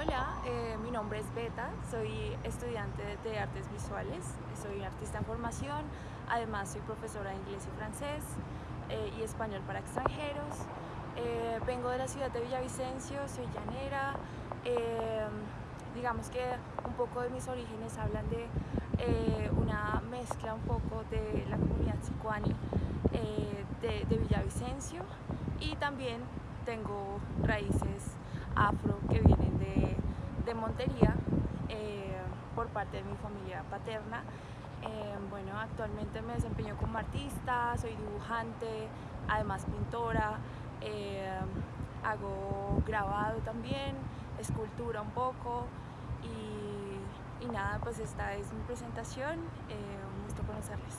Hola, eh, mi nombre es Beta, soy estudiante de artes visuales, soy artista en formación, además soy profesora de inglés y francés eh, y español para extranjeros. Eh, vengo de la ciudad de Villavicencio, soy llanera, digamos que un poco de mis orígenes hablan de una mezcla un poco de la comunidad sicuani de, de Villavicencio y también tengo raíces afro Eh, por parte de mi familia paterna. Eh, bueno, actualmente me desempeño como artista, soy dibujante, además pintora, eh, hago grabado también, escultura un poco y, y, nada, pues esta es mi presentación, un gusto conocerles.